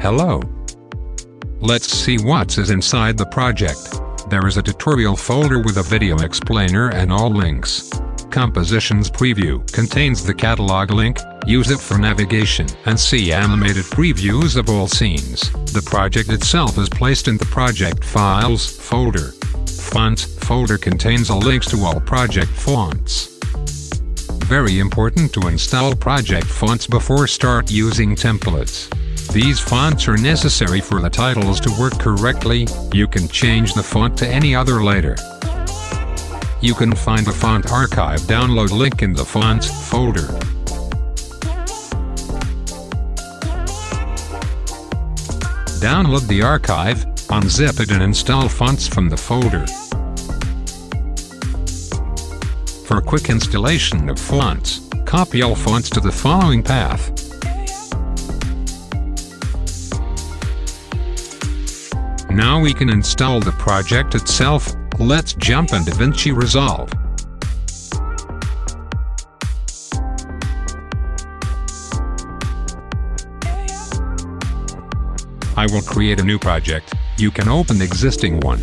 Hello. Let's see what's is inside the project. There is a tutorial folder with a video explainer and all links. Compositions Preview contains the catalog link, use it for navigation and see animated previews of all scenes. The project itself is placed in the Project Files folder. Fonts folder contains all links to all project fonts. Very important to install project fonts before start using templates. These fonts are necessary for the titles to work correctly, you can change the font to any other later. You can find the font archive download link in the fonts folder. Download the archive, unzip it and install fonts from the folder. For quick installation of fonts, copy all fonts to the following path. Now we can install the project itself, let's jump into DaVinci Resolve. I will create a new project, you can open the existing one.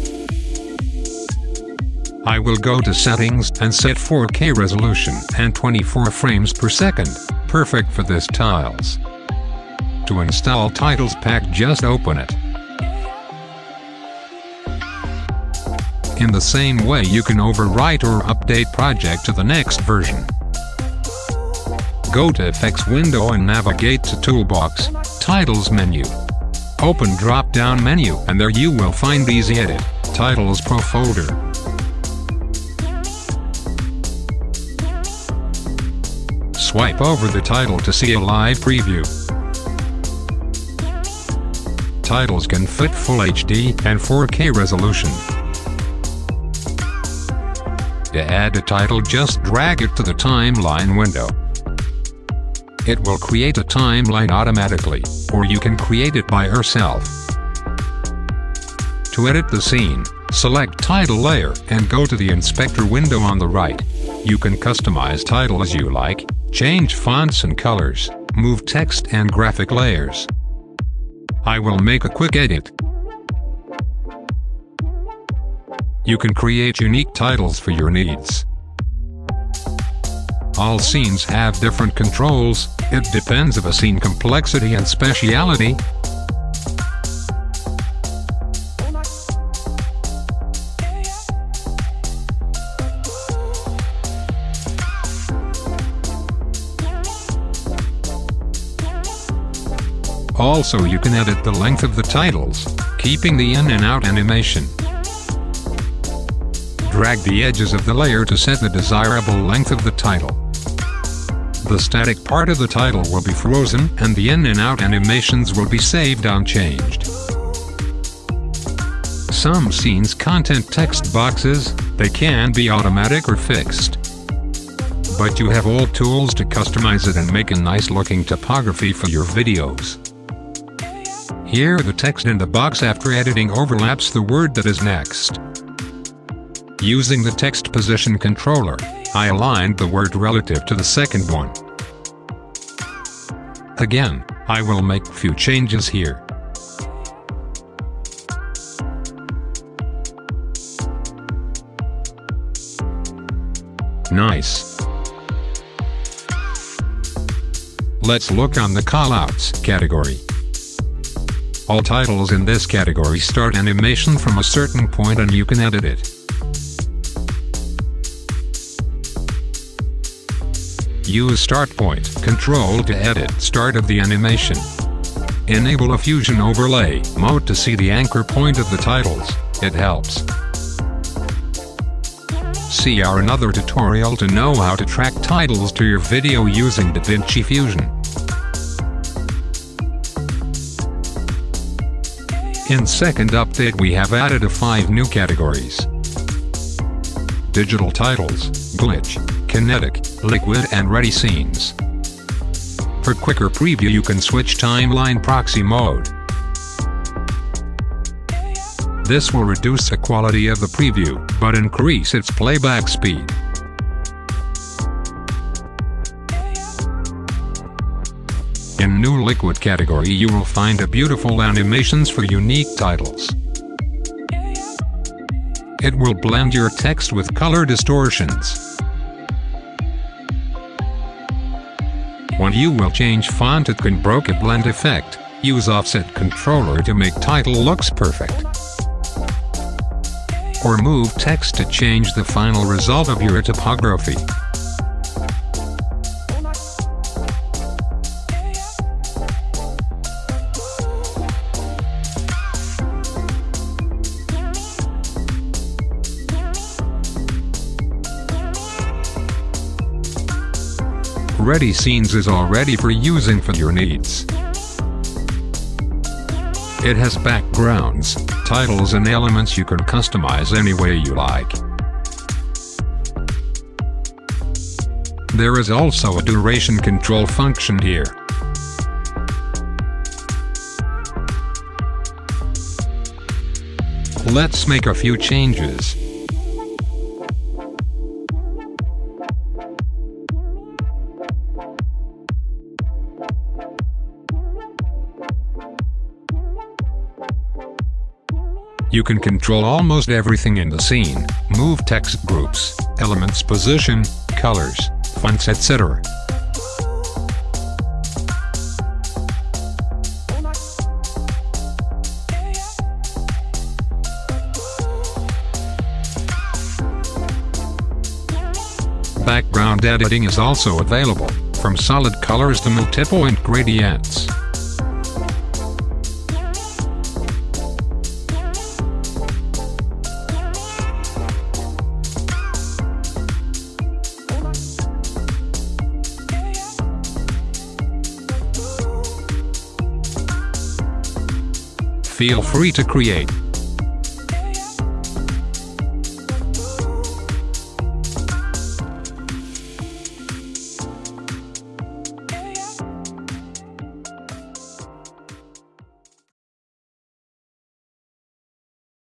I will go to settings and set 4K resolution and 24 frames per second, perfect for this tiles. To install Titles Pack just open it. In the same way you can overwrite or update project to the next version. Go to Effects window and navigate to Toolbox, Titles menu. Open drop-down menu and there you will find Easy Edit, Titles Pro folder. Swipe over the title to see a live preview. Titles can fit Full HD and 4K resolution. To add a title just drag it to the timeline window. It will create a timeline automatically, or you can create it by yourself. To edit the scene, select Title Layer and go to the Inspector window on the right. You can customize title as you like, change fonts and colors, move text and graphic layers. I will make a quick edit. You can create unique titles for your needs. All scenes have different controls, it depends of a scene complexity and speciality. Also you can edit the length of the titles, keeping the in and out animation. Drag the edges of the layer to set the desirable length of the title. The static part of the title will be frozen and the in and out animations will be saved unchanged. Some scenes content text boxes, they can be automatic or fixed. But you have all tools to customize it and make a nice looking typography for your videos. Here the text in the box after editing overlaps the word that is next. Using the text position controller, I aligned the word relative to the second one. Again, I will make few changes here. Nice. Let's look on the callouts category. All titles in this category start animation from a certain point and you can edit it. Use Start Point Control to edit start of the animation. Enable a Fusion Overlay mode to see the anchor point of the titles, it helps. See our another tutorial to know how to track titles to your video using the DaVinci Fusion. In second update we have added a 5 new categories. Digital titles, glitch, kinetic, liquid and ready scenes. For quicker preview you can switch timeline proxy mode. This will reduce the quality of the preview, but increase its playback speed. In new liquid category you will find a beautiful animations for unique titles. It will blend your text with color distortions. When you will change font it can bokeh blend effect, use offset controller to make title looks perfect. Or move text to change the final result of your typography. Ready Scenes is all ready for using for your needs. It has backgrounds, titles and elements you can customize any way you like. There is also a duration control function here. Let's make a few changes. You can control almost everything in the scene, move text groups, elements position, colors, fonts etc. Background editing is also available, from solid colors to multi-point gradients. Feel free to create,